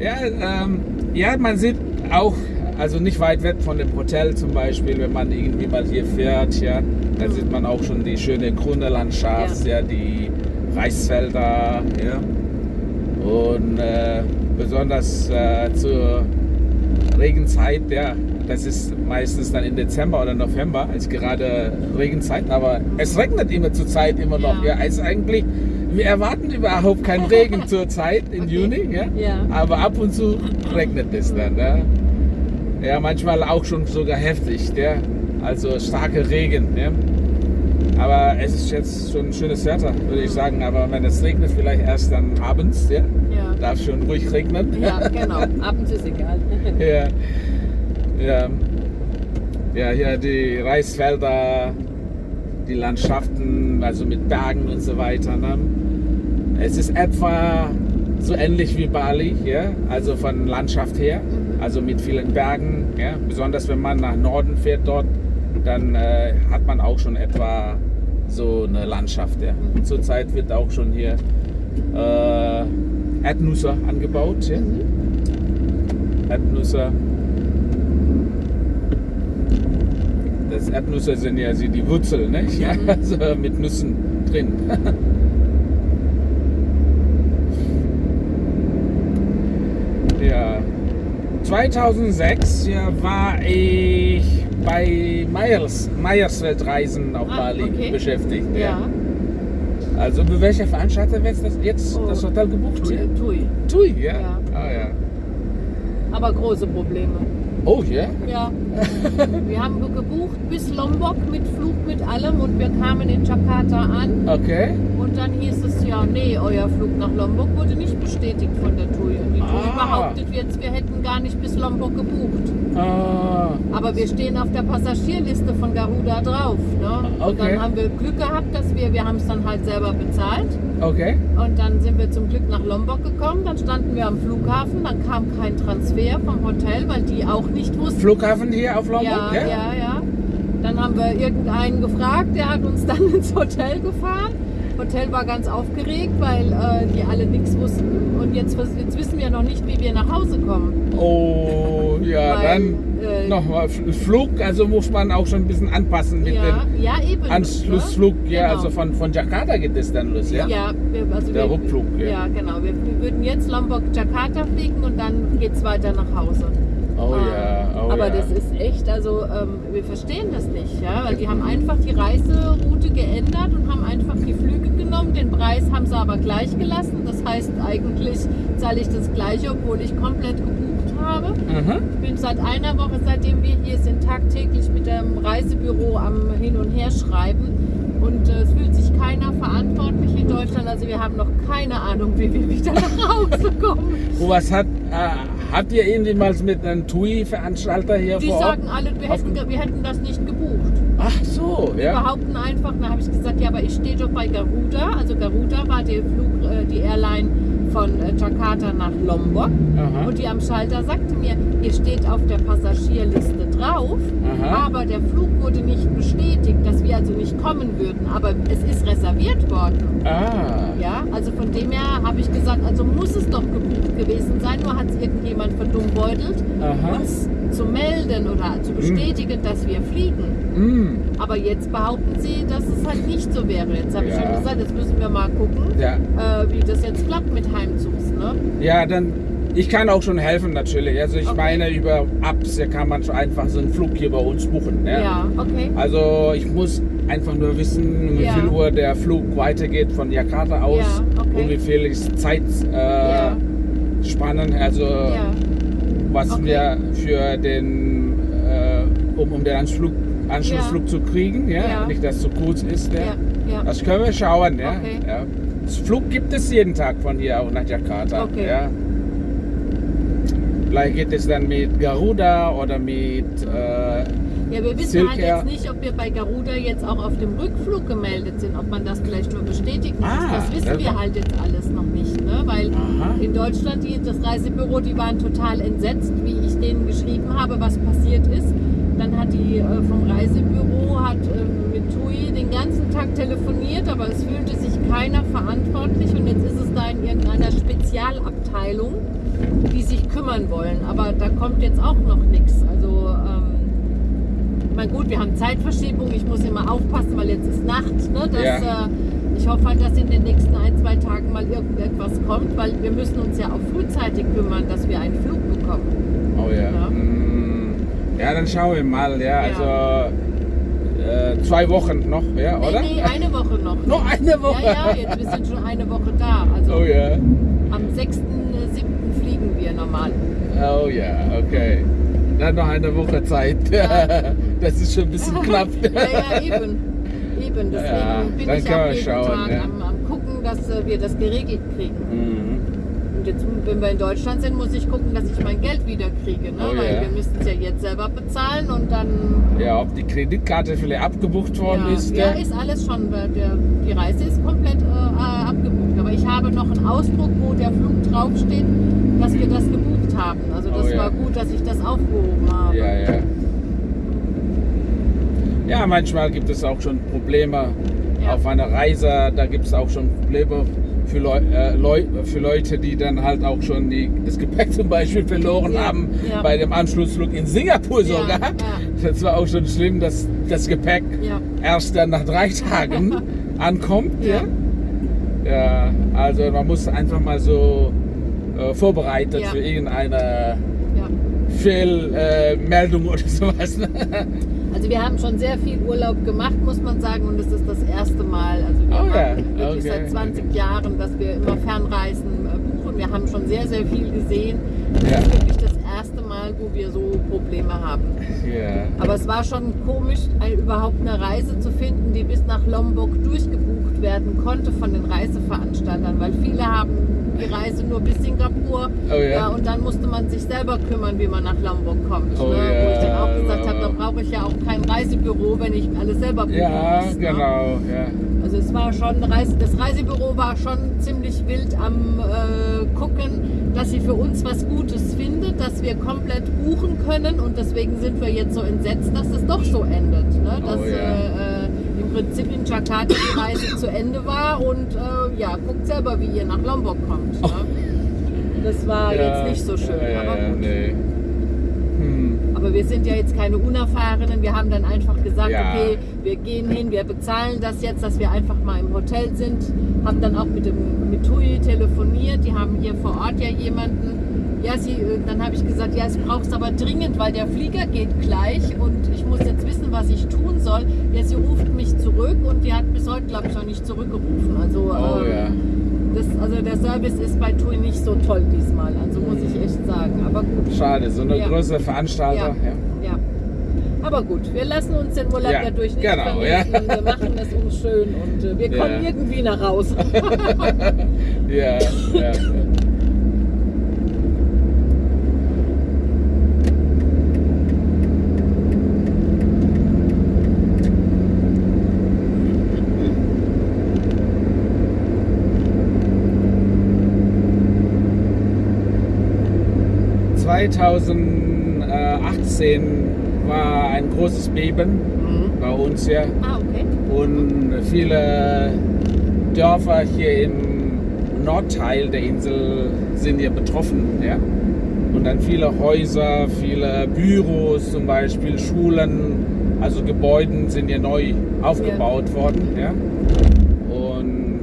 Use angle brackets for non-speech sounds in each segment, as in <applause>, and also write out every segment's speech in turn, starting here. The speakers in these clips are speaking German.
Ja, ähm, ja, man sieht auch, also nicht weit weg von dem Hotel zum Beispiel, wenn man irgendwie mal hier fährt, ja, dann sieht man auch schon die schöne grüne Landschaft, ja, die Reisfelder, ja. Und äh, besonders äh, zur Regenzeit, ja, das ist meistens dann im Dezember oder November, ist gerade Regenzeit, aber es regnet immer zur Zeit immer noch. Ja, ja ist eigentlich wir erwarten überhaupt keinen Regen zur Zeit im okay. Juni, ja? ja? aber ab und zu regnet es dann. Ja? ja, manchmal auch schon sogar heftig, ja? also starke Regen. Ja? Aber es ist jetzt schon ein schönes Wetter, würde ich sagen. Aber wenn es regnet, vielleicht erst dann abends, ja? ja. Darf schon ruhig regnen. Ja, genau. Abends ist egal. <laughs> ja. ja. Ja, hier die Reisfelder, die Landschaften, also mit Bergen und so weiter. Ne? Es ist etwa so ähnlich wie Bali, ja? also von Landschaft her, also mit vielen Bergen. Ja? Besonders wenn man nach Norden fährt dort, dann äh, hat man auch schon etwa so eine Landschaft. Ja? Zurzeit wird auch schon hier äh, Erdnüsse angebaut. Ja? Erdnüsse. Erdnüsse sind ja die Wurzeln, nicht? Ja? Also mit Nüssen drin. <laughs> 2006 ja, war ich bei Meyers, Meyers Weltreisen auf ah, Bali okay. beschäftigt. Ja. ja. Also bei welcher Veranstalter wird das jetzt oh. das Hotel gebucht? Tui. Tui, Tui ja? ja. Ah, ja. Aber große Probleme. Oh ja? Ja. <laughs> wir haben gebucht bis Lombok mit Flug, mit allem und wir kamen in Jakarta an. Okay. Und dann hieß es ja, nee, euer Flug nach Lombok wurde nicht bestätigt von der TUI. Und die TUI ah. behauptet jetzt, wir hätten gar nicht bis Lombok gebucht. Ah. Aber wir stehen auf der Passagierliste von Garuda drauf. Ne? Okay. Und dann haben wir Glück gehabt, dass wir, wir haben es dann halt selber bezahlt. Okay. Und dann sind wir zum Glück nach Lombok gekommen. Dann standen wir am Flughafen. Dann kam kein Transfer vom Hotel, weil die auch nicht wussten. Flughafen hier auf Lombok? Ja, ja, ja. ja. Dann haben wir irgendeinen gefragt, der hat uns <laughs> dann ins Hotel gefahren. Hotel war ganz aufgeregt, weil äh, die alle nichts wussten. Und jetzt, jetzt wissen wir noch nicht, wie wir nach Hause kommen. Oh, ja, weil, dann äh, nochmal Flug, also muss man auch schon ein bisschen anpassen mit ja, dem ja, eben, Anschlussflug. Ne? Ja, genau. also von, von Jakarta geht es dann los, ja? Ja, wir, also der wir, Rückflug. Ja, ja genau. Wir, wir, würden jetzt Lombok-Jakarta fliegen und dann geht es weiter nach Hause. Oh ähm, ja, oh Aber ja. das ist echt, also ähm, wir verstehen das nicht, ja, weil die haben einfach die Reiseroute geändert und haben einfach die Flüge genommen. Den Preis haben sie aber gleich gelassen. Das heißt, eigentlich zahle ich das gleiche, obwohl ich komplett gebucht habe. Mhm. Ich bin seit einer Woche, seitdem wir hier sind, tagtäglich mit dem Reisebüro am Hin- und Herschreiben. Und äh, es fühlt sich keiner verantwortlich in Deutschland. Also wir haben noch keine Ahnung, wie wir wieder nach Hause kommen. was hat, äh, habt ihr irgendwie mal mit einem TUI-Veranstalter hier Die vor sagen alle, wir hätten, wir hätten das nicht gebucht. Ach so, ja. Die behaupten einfach, da habe ich gesagt, ja, aber ich stehe doch bei Garuda. Also Garuda war die, Flug, äh, die Airline von äh, Jakarta nach Lombok. Aha. Und die am Schalter sagte mir, ihr steht auf der Passagierliste drauf, Aha. aber der Flug wurde nicht bestätigt, dass wir also nicht kommen würden. Aber es ist reserviert worden. Ah. Ja, also von dem her habe ich gesagt, also muss es doch gebucht gewesen sein, nur hat es irgendjemand verdummbeutelt, uns zu melden oder zu bestätigen, hm. dass wir fliegen. Hm. Aber jetzt behaupten sie, dass es halt nicht so wäre. Jetzt habe ja. ich schon gesagt, jetzt müssen wir mal gucken, ja. äh, wie das jetzt klappt mit Heimzugs. Ne? Ja, dann ich kann auch schon helfen natürlich. Also ich okay. meine, über Apps kann man schon einfach so einen Flug hier bei uns buchen. Ja, ja okay. Also ich muss einfach nur wissen, wie ja. viel Uhr der Flug weitergeht von Jakarta aus ja, okay. und wie viel Zeit äh, spannen. Also was okay. wir für den, äh, um, um den Anschluss, Anschlussflug zu kriegen, ja? nicht dass es zu kurz ist. Ja? Das können wir schauen. Ja? Ja. Das Flug gibt es jeden Tag von hier auch nach Jakarta. Okay. Ja? Vielleicht geht es dann mit Garuda oder mit. Äh, ja, wir wissen Silk halt jetzt nicht, ob wir bei Garuda jetzt auch auf dem Rückflug gemeldet sind, ob man das vielleicht nur bestätigen muss. Ah, das wissen wir halt jetzt alles noch nicht, ne? weil Aha. in Deutschland die, das Reisebüro, die waren total entsetzt, wie ich denen geschrieben habe, was passiert ist. Dann hat die äh, vom Reisebüro hat äh, mit TUI den ganzen Tag telefoniert, aber es fühlte sich keiner verantwortlich und jetzt ist es da in irgendeiner Spezialabteilung die sich kümmern wollen. Aber da kommt jetzt auch noch nichts. Also, ähm, mein gut, wir haben Zeitverschiebung. Ich muss immer aufpassen, weil jetzt ist Nacht. Ne? Das, Ja. äh, ich hoffe halt, dass in den nächsten ein, zwei Tagen mal irgendetwas kommt, weil wir müssen uns ja auch frühzeitig kümmern, dass wir einen Flug bekommen. Oh ja. Ja. Mm, Ja, dann schauen wir mal, ja. Also äh, zwei Wochen noch, ja, oder? Nee, nee, eine Woche noch. <laughs> Noch eine Woche? Ja, ja, jetzt, wir sind schon eine Woche da. Also Oh ja. am 6.7. fliegen wir normal. Oh ja, okay. Dann noch eine Woche Zeit. <laughs> Das ist schon ein bisschen <laughs> knapp. ja, ja, eben. Eben, deswegen Ja, bin ich auch jeden schauen, Tag ja. am, am gucken, dass äh, wir das geregelt kriegen. Mhm. Und jetzt, wenn wir in Deutschland sind, muss ich gucken, dass ich mein Geld wieder kriege. Ne? Oh, Weil ja. wir müssen es ja jetzt selber bezahlen und dann... Ja, ob die Kreditkarte vielleicht abgebucht worden ja, ist. ja, ist alles schon. Der, die Reise ist komplett äh, abgebucht. Aber ich habe noch einen Ausdruck, wo der Flug draufsteht, dass wir das gebucht haben. Also das Oh, war gut, dass ich das aufgehoben habe. Ja, ja. Ja, manchmal gibt es auch schon Probleme Ja. auf einer Reise. Da gibt es auch schon Probleme für, Leu äh, Leu für Leute, die dann halt auch schon die, das Gepäck <laughs> zum Beispiel verloren Ja, haben ja. bei dem Anschlussflug in Singapur sogar. Das war auch schon schlimm, dass das Gepäck erst dann nach drei <laughs> Tagen <laughs> ankommt. Ja. Also man muss einfach mal so äh, vorbereitet für irgendeine Ja. Fehlmeldung oder sowas. Also wir haben schon sehr viel Urlaub gemacht, muss man sagen, und es ist das erste Mal. Also wir Oh ja, machen wirklich okay, seit 20 okay. Jahren, dass wir immer Fernreisen äh, buchen. Wir haben schon sehr, sehr viel gesehen. Ja. ist wirklich das erste Mal, wo wir so Probleme haben. ja. Aber es war schon komisch, überhaupt eine Reise zu finden, die bis nach Lombok durchgebucht werden konnte von den Reiseveranstaltern, weil viele haben die Reise nur bis Singapur Oh ja. und dann musste man sich selber kümmern, wie man nach Lombok kommt. Oh ne? Wo ich dann ja, auch gesagt habe, da brauche ich ja auch kein Reisebüro, wenn ich alles selber buchen Ja, muss. Ne? genau. Also es war schon, Reise, das Reisebüro war schon ziemlich wild am äh, gucken, dass sie für uns was Gutes findet, dass wir komplett buchen können und deswegen sind wir jetzt so entsetzt, dass es doch so endet. Ne? Dass Oh, äh, äh, im Prinzip in Jakarta die Reise zu Ende war und äh, ja, guckt selber, wie ihr nach Lombok kommt. Ne? Das war ja, jetzt nicht so schön, Ja, aber gut. nee. Aber wir sind ja jetzt keine Unerfahrenen. Wir haben dann einfach gesagt, Ja. okay, wir gehen hin, wir bezahlen das jetzt, dass wir einfach mal im Hotel sind. Haben dann auch mit dem mit TUI telefoniert. Die haben hier vor Ort ja jemanden. Ja, sie, äh, dann habe ich gesagt, ja, es brauchst aber dringend, weil der Flieger geht gleich und ich muss jetzt wissen, was ich tun soll. Ja, sie ruft mich zurück und die hat bis heute, glaube ich, noch nicht zurückgerufen. Also, Oh ähm, ja. Das, also der Service ist bei TUI nicht so toll diesmal. Also muss ich echt sagen. Aber gut. Schade, so eine Ja. größere Veranstalter. Ja. Ja. Aber gut, wir lassen uns den Urlaub Ja, ja, durch nicht genau, vermiesen. ja. Wir machen es uns schön und äh, wir kommen Ja. irgendwie nach Hause. <laughs> Ja, ja. ...2018 war ein großes Beben bei uns ja. ah, okay. Und viele Dörfer hier im Nordteil der Insel sind hier betroffen. Ja? Und dann viele Häuser, viele Büros zum Beispiel, Schulen, also Gebäuden sind hier neu aufgebaut worden. Ja? Und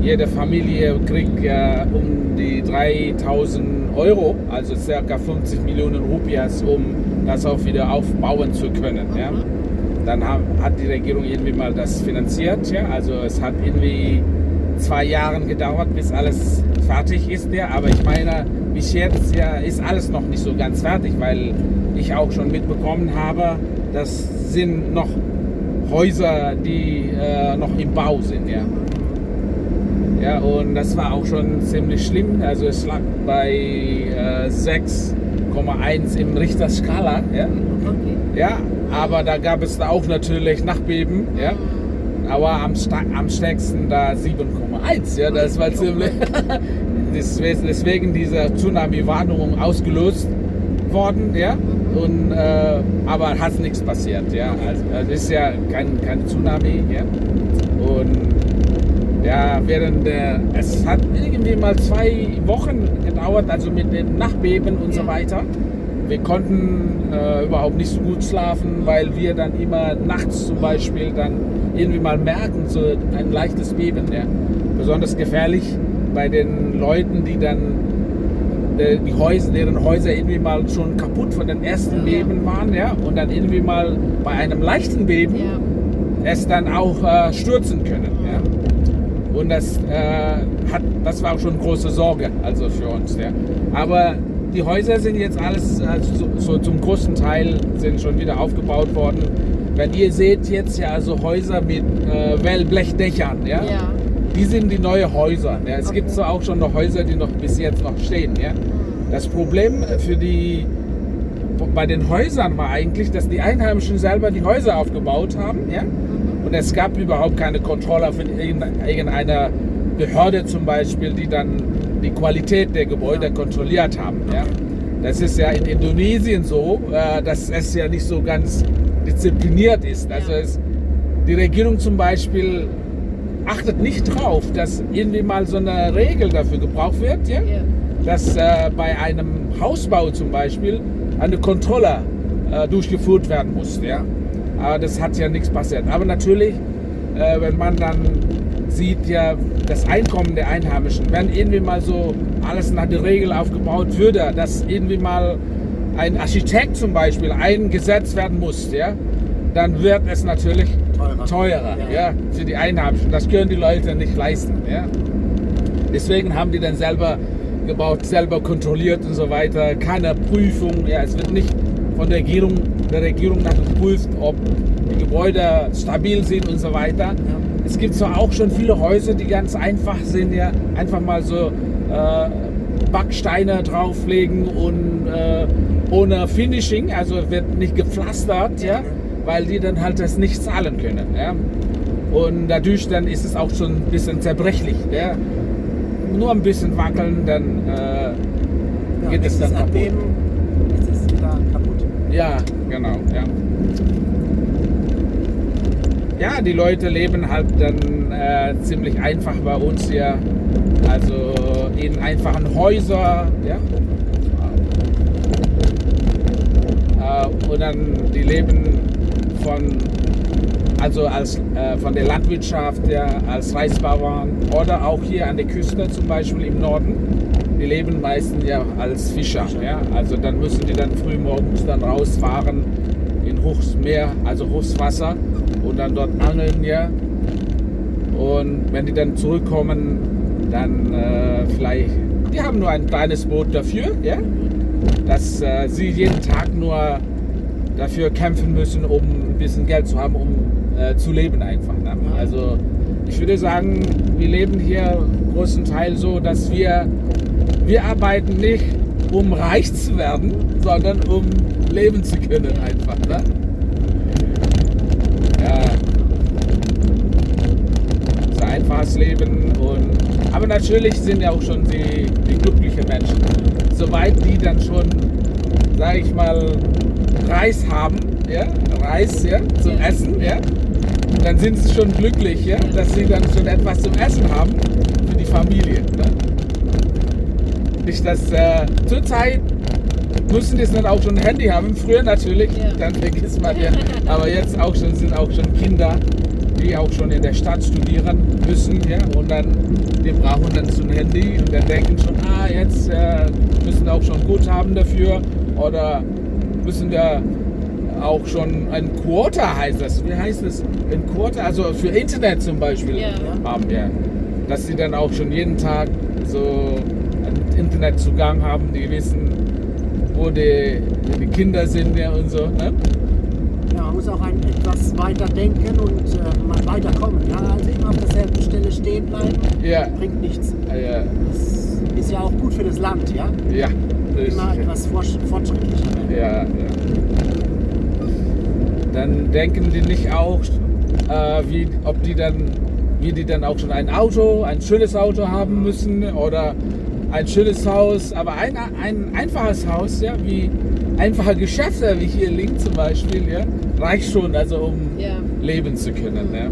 jede Familie kriegt ja um die 3000 Euro, also circa 50 Millionen Rupias, um das auch wieder aufbauen zu können. Ja? Dann hat die Regierung irgendwie mal das finanziert. Ja? Also es hat irgendwie zwei Jahre gedauert, bis alles fertig ist. Ja? Aber ich meine, bis jetzt ja, ist alles noch nicht so ganz fertig, weil ich auch schon mitbekommen habe, das sind noch Häuser, die äh, noch im Bau sind. Ja? Ja, und das war auch schon ziemlich schlimm. Also es lag bei äh, 6,1 im Richterskala. Ja? okay. Ja, aber da gab es da auch natürlich Nachbeben, ja. Aber am, am stärksten da 7,1, ja, das war ziemlich. <laughs> deswegen, diese Tsunami-Warnung ausgelöst worden, ja. Und, äh, aber hat nichts passiert, ja. Also, also ist ja kein, kein Tsunami, ja. Und Ja, während der, es hat irgendwie mal zwei Wochen gedauert, also mit den Nachbeben und Ja. so weiter. Wir konnten äh, überhaupt nicht so gut schlafen, weil wir dann immer nachts zum Beispiel dann irgendwie mal merken, so ein leichtes Beben. Ja. Besonders gefährlich bei den Leuten, die dann äh, die Häuser, deren Häuser irgendwie mal schon kaputt von den ersten Ja. Beben waren, ja, und dann irgendwie mal bei einem leichten Beben es dann auch äh, stürzen können. Ja? Und das, äh, hat, das war auch schon große Sorge also für uns. Ja? Aber die Häuser sind jetzt alles also so, so zum großen Teil sind schon wieder aufgebaut worden. Wenn ihr seht jetzt ja also Häuser mit äh, Wellblechdächern, ja? Ja. die sind die neuen Häuser. Ja? Es gibt Okay. zwar auch schon noch Häuser, die noch bis jetzt noch stehen. Ja? Das Problem für die bei den Häusern war eigentlich, dass die Einheimischen selber die Häuser aufgebaut haben. Ja? Es gab überhaupt keine Kontrolle von irgendeiner Behörde zum Beispiel, die dann die Qualität der Gebäude kontrolliert haben. Ja? Das ist ja in Indonesien so, äh, dass es ja nicht so ganz diszipliniert ist. Also es, die Regierung zum Beispiel achtet nicht drauf, dass irgendwie mal so eine Regel dafür gebraucht wird, ja? Ja. dass äh, bei einem Hausbau zum Beispiel eine Kontrolle äh, durchgeführt werden muss. Ja? Aber das hat ja nichts passiert. Aber natürlich, äh, wenn man dann sieht ja das Einkommen der Einheimischen, wenn irgendwie mal so alles nach der Regel aufgebaut würde, dass irgendwie mal ein Architekt zum Beispiel eingesetzt werden muss, ja, dann wird es natürlich Teurer. teurer Ja. ja, für die Einheimischen. Das können die Leute nicht leisten. Ja. Deswegen haben die dann selber gebaut, selber kontrolliert und so weiter. Keine Prüfung. Ja, es wird nicht von der Regierung, der Regierung nach geprüft, ob die Gebäude stabil sind und so weiter. Es gibt zwar auch schon viele Häuser, die ganz einfach sind, ja, einfach mal so äh, Backsteine drauflegen und äh, ohne Finishing, also wird nicht gepflastert, ja, weil die dann halt das nicht zahlen können. Ja. Und dadurch dann ist es auch schon ein bisschen zerbrechlich. Ja. Nur ein bisschen wackeln, dann äh, Ja, geht es dann kaputt. Erdbeben, jetzt ist es wieder kaputt. Ja, genau, ja. Ja, die Leute leben halt dann äh, ziemlich einfach bei uns hier. Also in einfachen Häusern, ja. Äh, und dann die leben von also als äh, von der Landwirtschaft ja, als Reisbauern oder auch hier an der Küste zum Beispiel im Norden. Die leben meistens ja als Fischer. Ja? Also dann müssen die dann früh morgens dann rausfahren in hohes Meer, also hohes Wasser und dann dort angeln ja. Und wenn die dann zurückkommen, dann äh, vielleicht, die haben nur ein kleines Boot dafür, ja, dass äh, sie jeden Tag nur dafür kämpfen müssen, um ein bisschen Geld zu haben, um äh, zu leben einfach. Ne? Also ich würde sagen, wir leben hier großen Teil so, dass wir, wir arbeiten nicht, um reich zu werden, sondern um leben zu können einfach. Ne? Ja. So ein einfaches Leben und aber natürlich sind ja auch schon die, die glücklichen Menschen. Soweit die dann schon, sage ich mal, Reis haben, ja, Reis, ja, zum Ja. Essen, ja, dann sind sie schon glücklich, ja, dass sie dann schon etwas zum Essen haben für die Familie. Ne? Nicht, dass äh, zurzeit müssen die dann auch schon ein Handy haben. Früher natürlich, Ja. dann vergisst man ja. Aber jetzt auch schon sind auch schon Kinder, die auch schon in der Stadt studieren müssen, ja, und dann die brauchen dann so ein Handy und dann denken schon, ah, jetzt äh, müssen auch schon Guthaben dafür oder müssen da auch schon ein Quota heißt das. Wie heißt das? Ein Quota, also für Internet zum Beispiel Ja. haben, ja. Dass sie dann auch schon jeden Tag so Internetzugang haben, die wissen, wo die, die Kinder sind ja, und so. Ne? Ja, man muss auch ein, etwas weiter denken und äh, mal weiterkommen. Ja, also immer auf derselben Stelle stehen bleiben, Ja, bringt nichts. ja, Das ist ja auch gut für das Land, ja? ja. Immer etwas fortsch- fortschrittlicher. Ja, ja. Dann denken die nicht auch, äh, wie, ob die dann, wie die dann auch schon ein Auto, ein schönes Auto haben müssen oder ein schönes Haus, aber ein, ein einfaches Haus, ja, wie einfache Geschäfte, wie hier links zum Beispiel, ja, reicht schon, also um Ja. leben zu können. Ja.